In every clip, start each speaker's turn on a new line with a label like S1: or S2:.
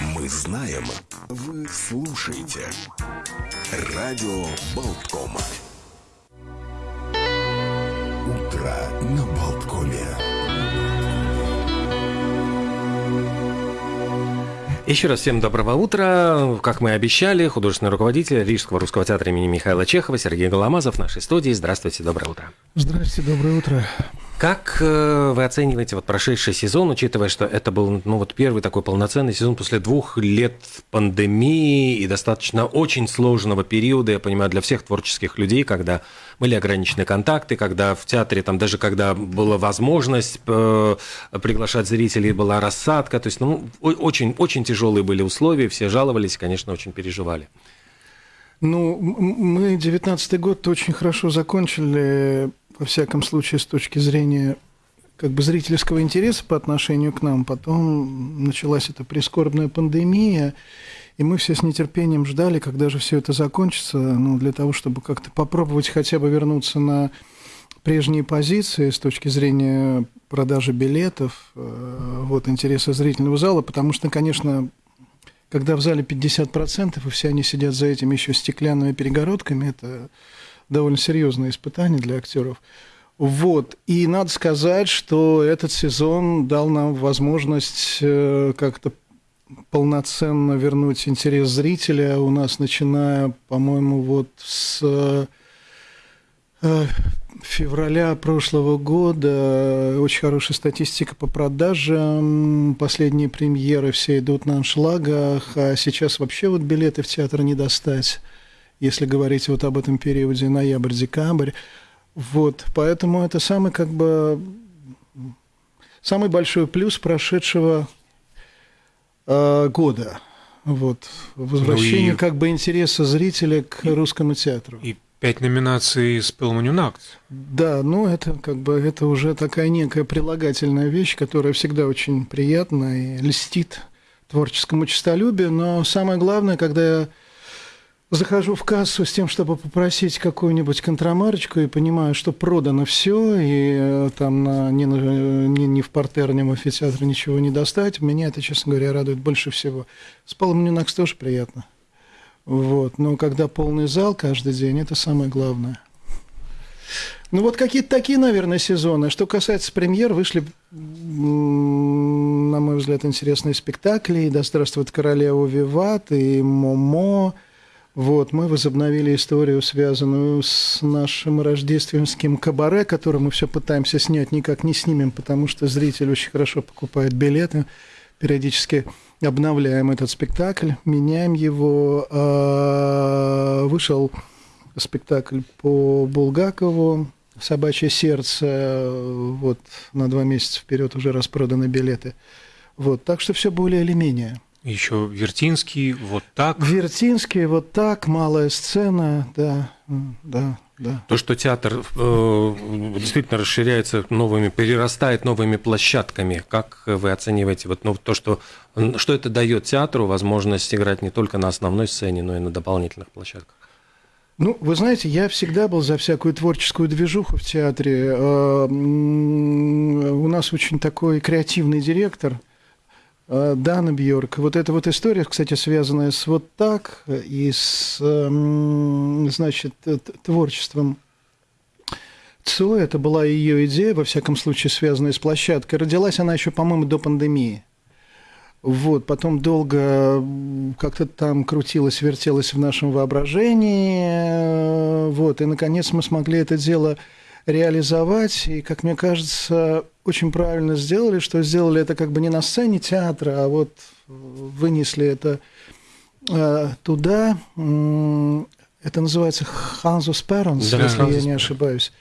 S1: Мы знаем, вы слушаете. Радио Болткома. Утро на Болткоме.
S2: Еще раз всем доброго утра. Как мы и обещали, художественный руководитель Рижского русского театра имени Михаила Чехова Сергей Голомазов в нашей студии. Здравствуйте, доброе утро.
S3: Здравствуйте, доброе утро.
S2: Как э, вы оцениваете вот прошедший сезон, учитывая, что это был ну, вот первый такой полноценный сезон после двух лет пандемии и достаточно очень сложного периода, я понимаю, для всех творческих людей, когда были ограничены контакты, когда в театре, там даже когда была возможность э, приглашать зрителей, была рассадка, то есть ну, очень, очень тяжелые были условия, все жаловались, конечно, очень переживали.
S3: Ну, мы 19 год очень хорошо закончили во всяком случае, с точки зрения как бы зрительского интереса по отношению к нам. Потом началась эта прискорбная пандемия, и мы все с нетерпением ждали, когда же все это закончится, ну, для того, чтобы как-то попробовать хотя бы вернуться на прежние позиции с точки зрения продажи билетов, э, вот, интереса зрительного зала, потому что, конечно, когда в зале 50%, и все они сидят за этими еще стеклянными перегородками, это довольно серьезное испытание для актеров. Вот. И надо сказать, что этот сезон дал нам возможность э, как-то полноценно вернуть интерес зрителя. У нас, начиная, по-моему, вот с э, февраля прошлого года очень хорошая статистика по продажам. Последние премьеры все идут на аншлагах, а сейчас вообще вот билеты в театр не достать если говорить вот об этом периоде ноябрь-декабрь. Вот, поэтому это самый как бы самый большой плюс прошедшего э, года. Вот, возвращение ну и... как бы интереса зрителя к и... русскому театру.
S4: И пять номинаций с Пелманюнакт.
S3: Да, ну это как бы это уже такая некая прилагательная вещь, которая всегда очень приятна и льстит творческому честолюбию. Но самое главное, когда я захожу в кассу с тем, чтобы попросить какую-нибудь контрамарочку, и понимаю, что продано все, и э, там на, ни, ни, ни в портер, ни ничего не достать. Меня это, честно говоря, радует больше всего. С Палом Нюнакс тоже приятно. Вот. Но когда полный зал каждый день, это самое главное. Ну вот какие-то такие, наверное, сезоны. Что касается премьер, вышли, на мой взгляд, интересные спектакли. И «Да здравствует королева Виват», и «Момо», вот, мы возобновили историю, связанную с нашим рождественским кабаре, который мы все пытаемся снять, никак не снимем, потому что зритель очень хорошо покупает билеты. Периодически обновляем этот спектакль, меняем его. А, вышел спектакль по Булгакову «Собачье сердце». Вот на два месяца вперед уже распроданы билеты. Вот, так что все более или менее.
S4: Еще Вертинский, вот так.
S3: Вертинский, вот так, малая сцена, да, да, да.
S2: То, что театр э, действительно расширяется новыми, перерастает новыми площадками, как вы оцениваете вот, ну, то, что, что это дает театру возможность играть не только на основной сцене, но и на дополнительных площадках?
S3: Ну, вы знаете, я всегда был за всякую творческую движуху в театре. Э, у нас очень такой креативный директор – Дана Бьорк. Вот эта вот история, кстати, связанная с вот так и с, эм, значит, творчеством Цо, это была ее идея, во всяком случае, связанная с площадкой. Родилась она еще, по-моему, до пандемии. Вот, потом долго как-то там крутилась, вертелась в нашем воображении. Вот, и, наконец, мы смогли это дело реализовать. И, как мне кажется, очень правильно сделали, что сделали это как бы не на сцене театра, а вот вынесли это э, туда. Это называется Ханзус Перонс, да, если я не ошибаюсь.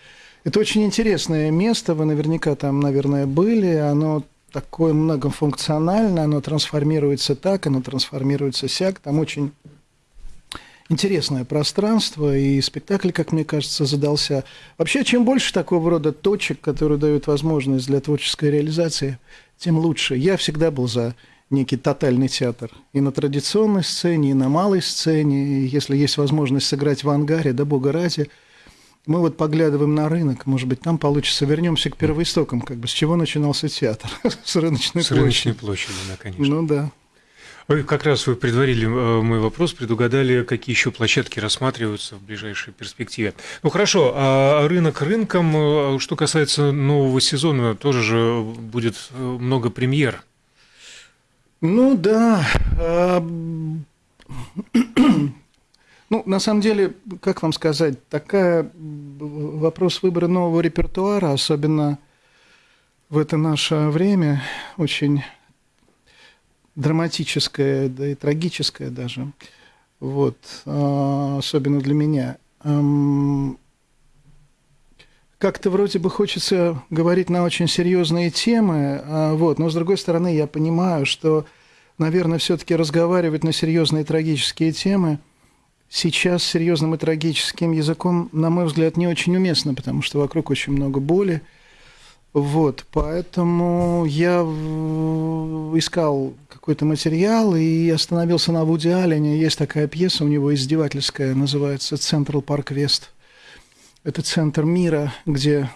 S3: Это очень интересное место, вы наверняка там, наверное, были. Оно такое многофункциональное, оно трансформируется так, оно трансформируется сяк. Там очень интересное пространство, и спектакль, как мне кажется, задался. Вообще, чем больше такого рода точек, которые дают возможность для творческой реализации, тем лучше. Я всегда был за некий тотальный театр. И на традиционной сцене, и на малой сцене. И если есть возможность сыграть в ангаре, да бога ради, мы вот поглядываем на рынок, может быть, там получится. Вернемся к первоистокам, как бы с чего начинался театр?
S4: с рыночной с площади. С рыночной площади, да, конечно.
S3: Ну да.
S4: Вы как раз вы предварили э, мой вопрос, предугадали, какие еще площадки рассматриваются в ближайшей перспективе. Ну хорошо, а рынок рынком, э, что касается нового сезона, тоже же будет э, много премьер.
S3: Ну да. А, ну, на самом деле, как вам сказать, такая вопрос выбора нового репертуара, особенно в это наше время, очень драматическое, да и трагическое даже, вот, а, особенно для меня. Как-то вроде бы хочется говорить на очень серьезные темы, а, вот, но с другой стороны я понимаю, что, наверное, все-таки разговаривать на серьезные трагические темы сейчас серьезным и трагическим языком, на мой взгляд, не очень уместно, потому что вокруг очень много боли, вот, поэтому я искал какой-то материал и остановился на Вуди Аллене. Есть такая пьеса у него издевательская, называется «Централ Парк Вест». Это центр мира, где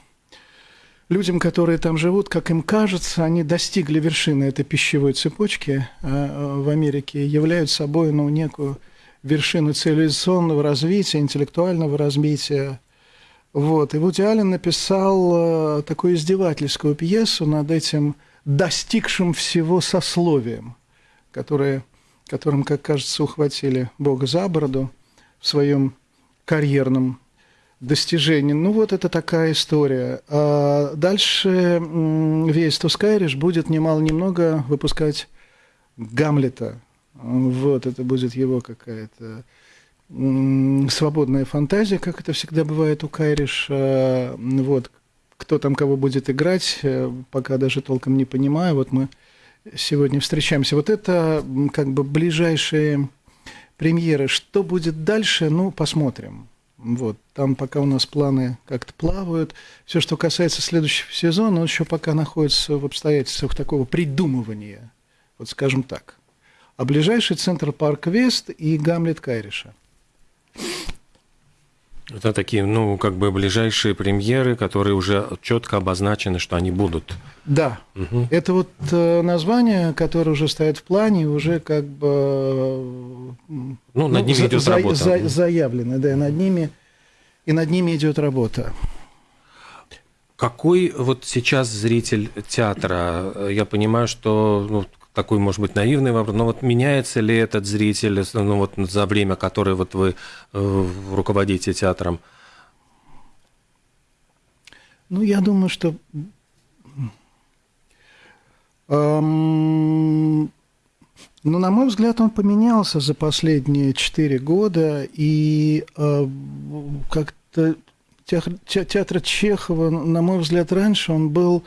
S3: людям, которые там живут, как им кажется, они достигли вершины этой пищевой цепочки а, в Америке, являют собой ну, некую вершину цивилизационного развития, интеллектуального развития, вот. И Вуди Аллен написал э, такую издевательскую пьесу над этим достигшим всего сословием, которое, которым, как кажется, ухватили Бога за бороду в своем карьерном достижении. Ну, вот это такая история. А дальше весь Тускайриш будет немало-немного выпускать Гамлета. Вот, это будет его какая-то свободная фантазия, как это всегда бывает у Кайриш. Вот, кто там кого будет играть, э, пока даже толком не понимаю. Вот мы сегодня встречаемся. Вот это как бы ближайшие премьеры. Что будет дальше, ну, посмотрим. Вот, там пока у нас планы как-то плавают. Все, что касается следующего сезона, он еще пока находится в обстоятельствах такого придумывания, вот скажем так. А ближайший центр Парк Вест и Гамлет Кайриша.
S2: Это такие, ну, как бы ближайшие премьеры, которые уже четко обозначены, что они будут.
S3: Да. Угу. Это вот э, название, которое уже стоит в плане, уже как бы...
S2: Ну, ну над ними за, идет за, работа. За,
S3: заявлено, да, над ними, и над ними идет работа.
S2: Какой вот сейчас зритель театра? Я понимаю, что ну, такой, может быть, наивный вопрос, но вот меняется ли этот зритель ну, вот за время, которое вот вы э, руководите театром?
S3: Ну, я думаю, что эм, ну, на мой взгляд, он поменялся за последние четыре года, и э, как-то театр, театр Чехова, на мой взгляд, раньше он был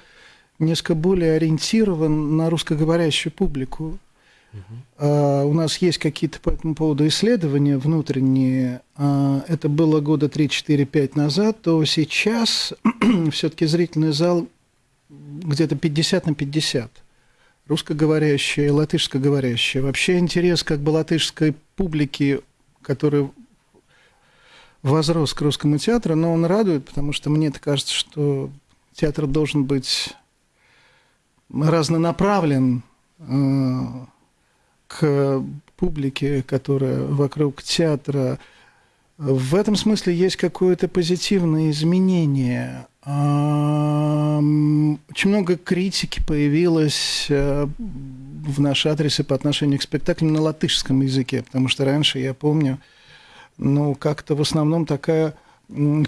S3: несколько более ориентирован на русскоговорящую публику. Угу. у нас есть какие-то по этому поводу исследования внутренние. А, это было года 3-4-5 назад, то сейчас все-таки зрительный зал где-то 50 на 50. Русскоговорящие, латышскоговорящие. Вообще интерес как бы латышской публики, который возрос к русскому театру, но он радует, потому что мне кажется, что театр должен быть разнонаправлен э, к публике, которая вокруг театра. В этом смысле есть какое-то позитивное изменение. Очень много критики появилось э, в наш адрес и по отношению к спектаклям на латышском языке, потому что раньше, я помню, ну, как-то в основном такая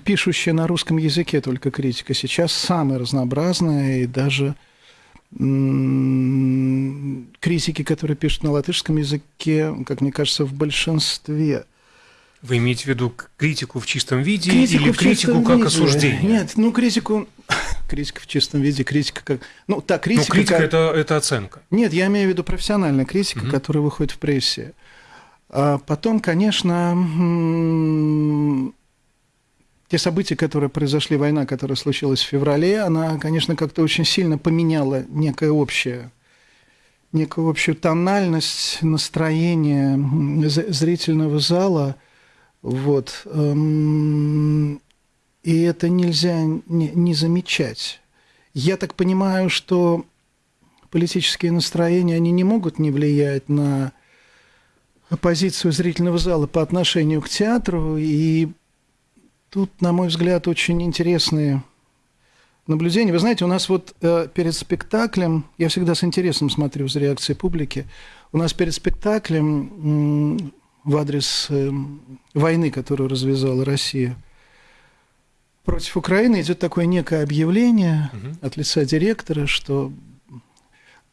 S3: пишущая на русском языке только критика. Сейчас самая разнообразная и даже критики, которые пишут на латышском языке, как мне кажется, в большинстве.
S4: Вы имеете в виду критику в чистом виде критику или критику как виде. осуждение?
S3: Нет, ну критику, критика в чистом виде, критика как, ну так критика.
S4: Но критика как... это это оценка.
S3: Нет, я имею в виду профессиональная критика, угу. которая выходит в прессе. А потом, конечно, те события, которые произошли, война, которая случилась в феврале, она, конечно, как-то очень сильно поменяла некое общее некую общую тональность настроения зрительного зала. Вот. Эм, и это нельзя не, не замечать. Я так понимаю, что политические настроения, они не могут не влиять на позицию зрительного зала по отношению к театру. И тут, на мой взгляд, очень интересные наблюдения. Вы знаете, у нас вот э, перед спектаклем, я всегда с интересом смотрю за реакцией публики, у нас перед спектаклем в адрес э, войны, которую развязала Россия против Украины, идет такое некое объявление
S4: Мгм.
S3: от лица директора, что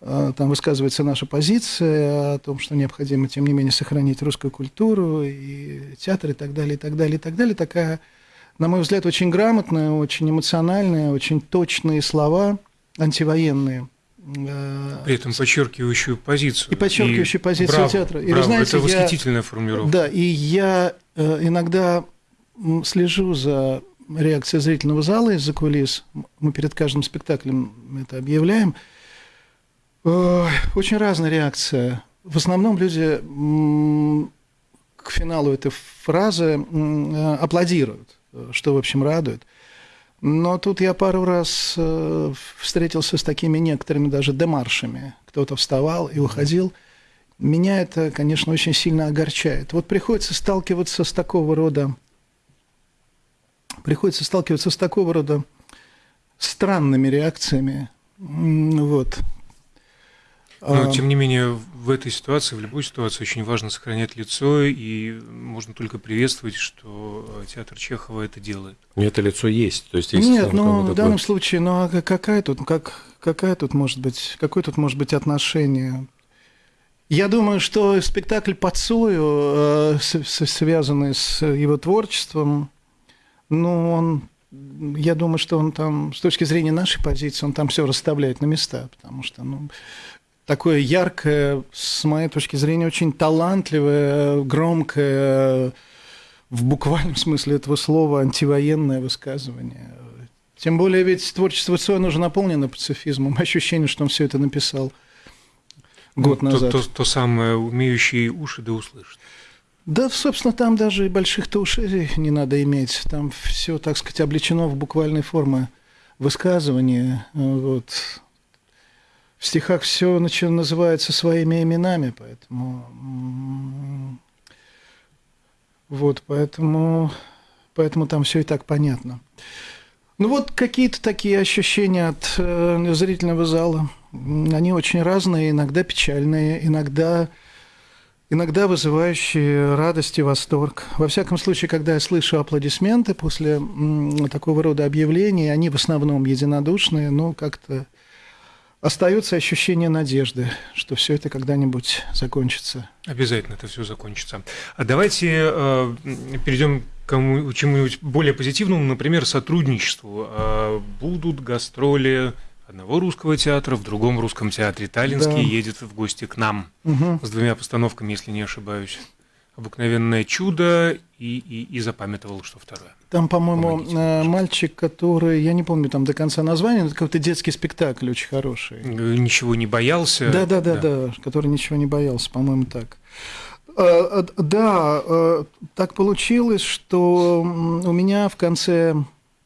S3: э, там высказывается наша позиция о том, что необходимо, тем не менее, сохранить русскую культуру и театр и так далее, и так далее, и так далее. Такая, на мой взгляд, очень грамотная, очень эмоциональная, очень точные слова, антивоенные. Э,
S4: При этом подчеркивающую позицию.
S3: И подчеркивающую позицию
S4: браво,
S3: театра. И вы
S4: браво,
S3: знаете,
S4: это
S3: я-
S4: восхитительная формулировка.
S3: Да, и я э, иногда слежу за реакцией зрительного зала из-за кулис. Мы перед каждым спектаклем это объявляем. Очень разная реакция. В основном люди к финалу этой фразы э, аплодируют, что, в общем, радует. Но тут я пару раз э, встретился с такими некоторыми даже демаршами. Кто-то вставал и уходил. Меня это, конечно, очень сильно огорчает. Вот приходится сталкиваться с такого рода, приходится сталкиваться с такого рода странными реакциями. Вот.
S4: Но,
S3: А,
S4: тем не менее, в этой ситуации, в любой ситуации, очень важно сохранять лицо, и можно только приветствовать, что театр Чехова это делает.
S2: У это лицо есть. То есть, есть
S3: Нет, ну в данном случае, ну а ка- какая тут, как, какая тут может быть, какое тут может быть отношение? Я думаю, что спектакль по Цою, э, связанный с его творчеством, ну, он, я думаю, что он там, с точки зрения нашей позиции, он там все расставляет на места, потому что, ну, такое яркое, с моей точки зрения, очень талантливое, громкое, в буквальном смысле этого слова, антивоенное высказывание. Тем более ведь творчество Цоя, оно же наполнено пацифизмом. Ощущение, что он все это написал год
S4: Ну, то-
S3: назад.
S4: То, то самое, умеющие уши да услышат.
S3: Да, собственно, там даже и больших-то ушей не надо иметь. Там все, так сказать, облечено в буквальной форме высказывания. Вот. В стихах все называется своими именами, поэтому... Вот, поэтому, поэтому там все и так понятно. Ну вот какие-то такие ощущения от э, зрительного зала. Они очень разные, иногда печальные, иногда иногда вызывающие радость и восторг. Во всяком случае, когда я слышу аплодисменты после м, такого рода объявлений, они в основном единодушные, но как-то остается ощущение надежды, что все это когда-нибудь закончится.
S4: Обязательно это все закончится. А давайте э, перейдем к чему-нибудь более позитивному, например, сотрудничеству. А будут гастроли одного русского театра в другом русском театре. Таллинский
S3: Да.
S4: едет в гости к нам
S3: Мгм.
S4: с двумя постановками, если не ошибаюсь. «Обыкновенное чудо» и, и, и запамятовал, что второе.
S3: Там, по-моему, э, мальчик, который, я не помню там до конца названия, но это какой-то детский спектакль очень хороший.
S4: Э, Ничего не боялся.
S3: Да, да, да, да, который ничего не боялся, по-моему, так. Э, э, Да, так получилось, что у меня в конце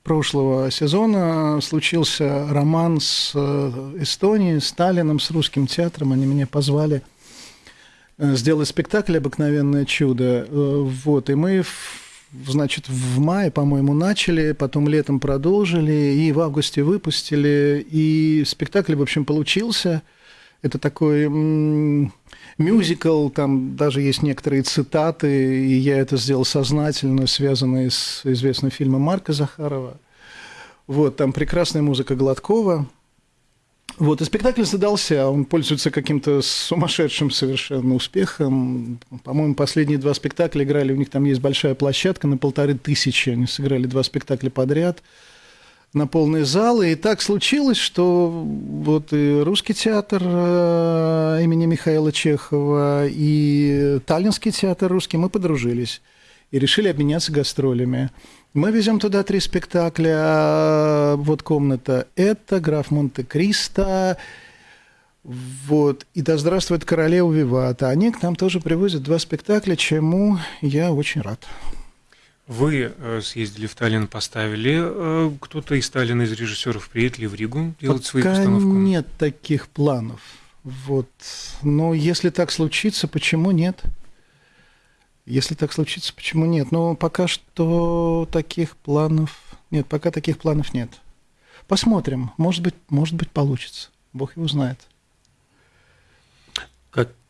S3: прошлого сезона случился роман с Эстонией, с Сталином, с русским театром. Они меня позвали э, сделать спектакль «Обыкновенное чудо». Э, Вот, и мы, значит, в мае, по-моему, начали, потом летом продолжили, и в августе выпустили. И спектакль, в общем, получился. Это такой мюзикл, там даже есть некоторые цитаты, и я это сделал сознательно, связанные с известным фильмом Марка Захарова. Вот, там прекрасная музыка Гладкова. Вот, и спектакль задался, он пользуется каким-то сумасшедшим совершенно успехом. По-моему, последние два спектакля играли, у них там есть большая площадка на полторы тысячи, они сыграли два спектакля подряд на полные залы. И так случилось, что вот и русский театр э, имени Михаила Чехова, и Таллинский театр русский, мы подружились и решили обменяться гастролями. Мы везем туда три спектакля. а Вот комната это граф Монте-Кристо. Вот. И да здравствует королева Вивата. Они к нам тоже привозят два спектакля, чему я очень рад.
S4: Вы э, съездили в Таллин, поставили. э, Кто-то из Таллина, из режиссеров, приедет ли в Ригу делать
S3: Пока
S4: постановку?
S3: нет таких планов. Вот. Но если так случится, почему нет? Если так случится, почему нет? Но пока что таких планов нет, пока таких планов нет. Посмотрим, может быть, может быть получится. Бог его знает.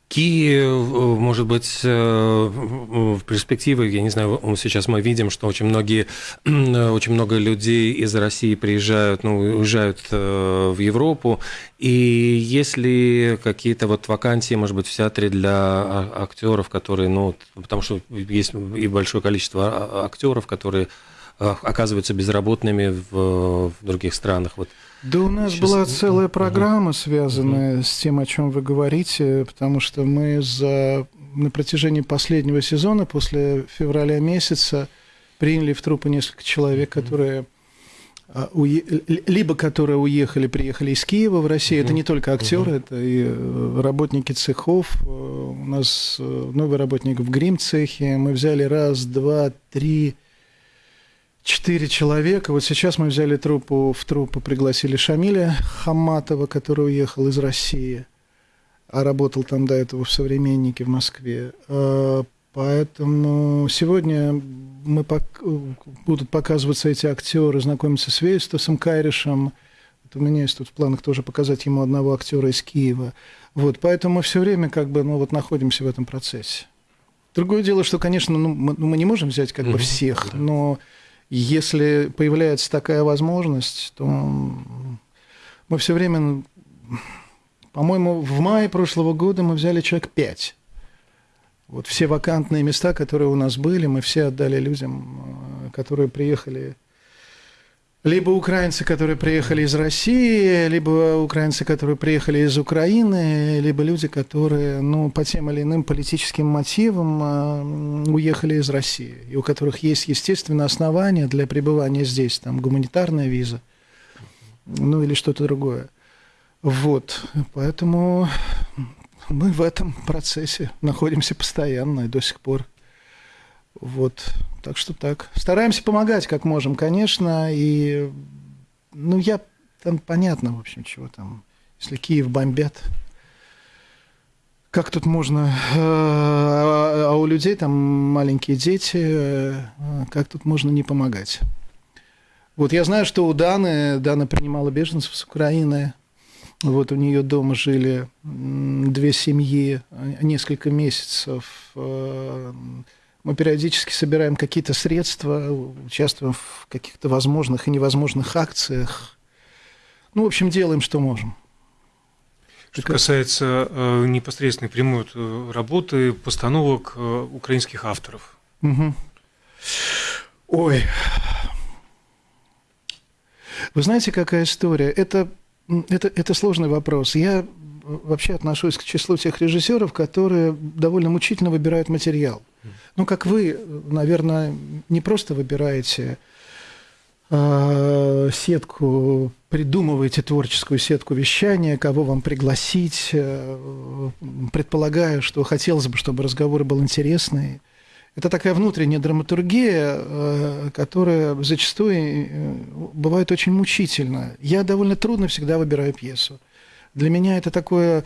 S2: Какие, может быть, э, в перспективе, я не знаю, сейчас мы видим, что очень многие, очень много людей из России приезжают, ну, уезжают э, в Европу, и если какие-то вот вакансии, может быть, в театре для а, актеров, которые, ну, потому что есть и большое количество а, актеров, которые а, оказываются безработными в, в других странах, вот
S3: да у нас Сейчас... была целая программа, связанная угу. с тем, о чем вы говорите, потому что мы за на протяжении последнего сезона, после февраля месяца, приняли в трупы несколько человек, которые а, либо которые уехали, приехали из Киева в Россию. Это не только актеры, это и э, работники цехов. Э, у нас э, новый работник в грим-цехе. Мы взяли раз, два, три, четыре человека. Вот сейчас мы взяли труппу, в труппу пригласили Шамиля Хаматова, который уехал из России, а работал там до этого в «Современнике» в Москве. А, поэтому сегодня мы пок... будут показываться эти актеры, знакомиться с Вейстасом Кайришем. Вот у меня есть тут в планах тоже показать ему одного актера из Киева. Вот, поэтому мы все время как бы, ну, вот находимся в этом процессе. Другое дело, что, конечно, ну, мы, ну, мы не можем взять как бы всех, но если появляется такая возможность, то мы все время, по-моему, в мае прошлого года мы взяли человек пять. Вот все вакантные места, которые у нас были, мы все отдали людям, э, которые приехали либо украинцы, которые приехали из России, либо украинцы, которые приехали из Украины, либо люди, которые ну, по тем или иным политическим мотивам э, уехали из России, и у которых есть, естественно, основания для пребывания здесь, там гуманитарная виза, ну или что-то другое. Вот, поэтому мы в этом процессе находимся постоянно и до сих пор. Вот, так что так. Стараемся помогать, как можем, конечно. И, ну, я там понятно, в общем, чего там. Если Киев бомбят, как тут можно... Э, а, а у людей там маленькие дети, э, как тут можно не помогать? Вот я знаю, что у Даны, Дана принимала беженцев с Украины. Вот у нее дома жили две семьи несколько месяцев. Мы периодически собираем какие-то средства, участвуем в каких-то возможных и невозможных акциях. Ну, в общем, делаем, что можем.
S4: Что касается э, непосредственной прямой э, работы, постановок э, украинских авторов.
S3: Угу. Ой. Вы знаете, какая история? Это, это, это сложный вопрос. Я вообще отношусь к числу тех режиссеров, которые довольно мучительно выбирают материал. Ну, как вы, наверное, не просто выбираете э, сетку, придумываете творческую сетку вещания, кого вам пригласить, э, предполагая, что хотелось бы, чтобы разговор был интересный. Это такая внутренняя драматургия, э, которая зачастую э, бывает очень мучительна. Я довольно трудно всегда выбираю пьесу. Для меня это такое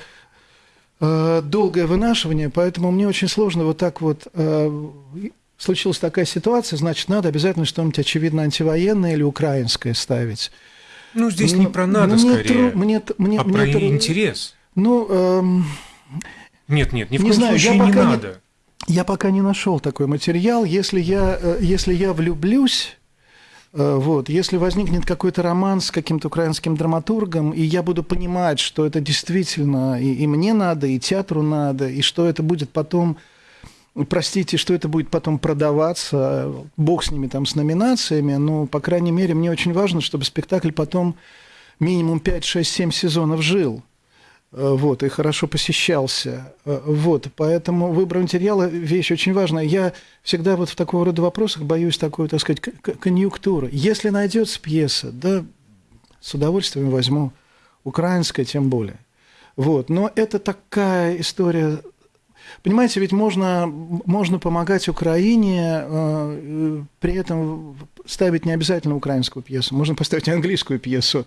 S3: Э, долгое вынашивание, поэтому мне очень сложно вот так вот э, случилась такая ситуация, значит, надо обязательно что-нибудь очевидно антивоенное или украинское ставить.
S4: Ну, здесь мне, не про надо, мне скорее,
S3: тру, мне, мне,
S4: а мне про тру... интерес.
S3: Ну, эм...
S4: нет, нет, ни в коем не знаю, случае я не надо.
S3: Не, я пока не нашел такой материал. Если я, э, если я влюблюсь, вот. Если возникнет какой-то роман с каким-то украинским драматургом, и я буду понимать, что это действительно и, и мне надо, и театру надо, и что это будет потом, простите, что это будет потом продаваться, бог с ними там, с номинациями, но, по крайней мере, мне очень важно, чтобы спектакль потом минимум 5, 6, 7 сезонов жил. Э, вот, и хорошо посещался. Э, вот, поэтому выбор материала – вещь очень важная. Я всегда вот в такого рода вопросах боюсь такой, так сказать, конъюнктуры. Если найдется пьеса, да, с удовольствием возьму. Украинская тем более. Вот, но это такая история Понимаете, ведь можно, можно помогать Украине, э, при этом ставить не обязательно украинскую пьесу, можно поставить английскую пьесу.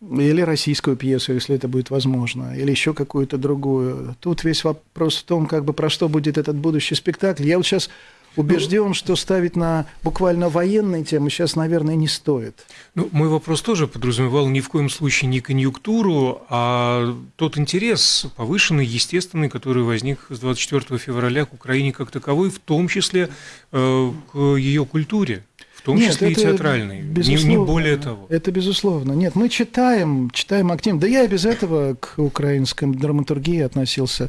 S3: Или российскую пьесу, если это будет возможно, или еще какую-то другую. Тут весь вопрос в том, как бы про что будет этот будущий спектакль. Я вот сейчас убежден, что ставить на буквально военные темы сейчас, наверное, не стоит.
S4: Ну, мой вопрос тоже подразумевал ни в коем случае не конъюнктуру, а тот интерес повышенный, естественный, который возник с 24 февраля к Украине как таковой, в том числе э, к ее культуре. Том
S3: Нет,
S4: числе и
S3: это
S4: театральной, не, не
S3: безусловно.
S4: более того.
S3: Это безусловно. Нет, мы читаем, читаем активно. Да я и без этого к украинской драматургии относился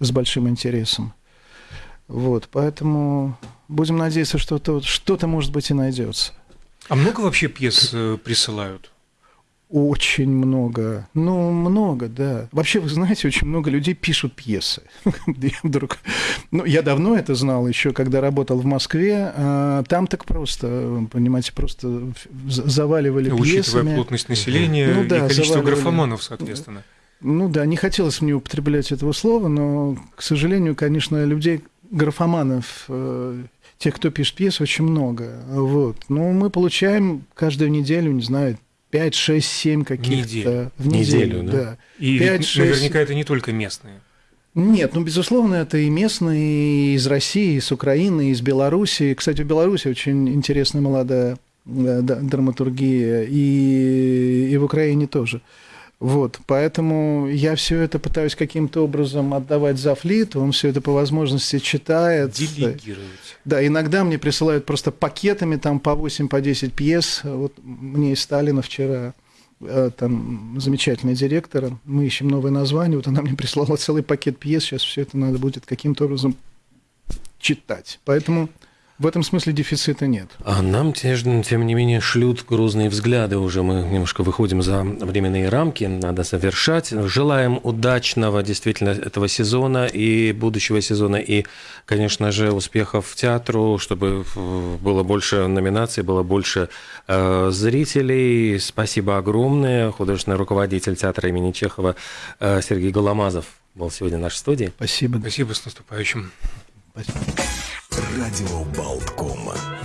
S3: с большим интересом. Вот, поэтому будем надеяться, что что-то, что-то может быть и найдется.
S4: А много вообще пьес э, присылают?
S3: Очень много. Ну, много, да. Вообще, вы знаете, очень много людей пишут пьесы. Я вдруг... Ну, я давно это знал, еще когда работал в Москве. А Там так просто, понимаете, просто заваливали
S4: Учитывая
S3: пьесами.
S4: плотность населения
S3: Ну
S4: и
S3: да,
S4: количество
S3: заваливали.
S4: графоманов, соответственно.
S3: Ну да, не хотелось мне употреблять этого слова, но, к сожалению, конечно, людей, графоманов, э, тех, кто пишет пьесы, очень много. Вот. Ну, мы получаем каждую неделю, не знаю, 5, 6, 7 каких-то... В неделю,
S2: Неделю, да.
S3: да.
S4: И
S3: Пять,
S4: ведь
S3: шесть.
S4: наверняка это не только местные.
S3: Нет, ну, безусловно, это и местные, и из России, и с Украины, и из Белоруссии. Кстати, в Беларуси очень интересная молодая да, да, драматургия, и, и в Украине тоже. Вот, поэтому я все это пытаюсь каким-то образом отдавать за флит, он все это по возможности читает.
S4: Делегировать.
S3: Да, иногда мне присылают просто пакетами там по 8, по 10 пьес. Вот мне из Сталина вчера э, там замечательный директор, мы ищем новое название, вот она мне прислала целый пакет пьес, сейчас все это надо будет каким-то образом читать. Поэтому в этом смысле дефицита нет.
S2: А нам, тем тем не менее, шлют грузные взгляды уже. Мы немножко выходим за временные рамки, надо завершать. Желаем удачного действительно этого сезона и будущего сезона, и, конечно же, успехов театру, чтобы э, было больше номинаций, было больше э, зрителей. Спасибо огромное. Художественный руководитель театра имени Чехова э, Сергей Голомазов был сегодня в нашей студии.
S3: Спасибо.
S4: Спасибо, с наступающим.
S3: Спасибо.
S1: Радио Болткома.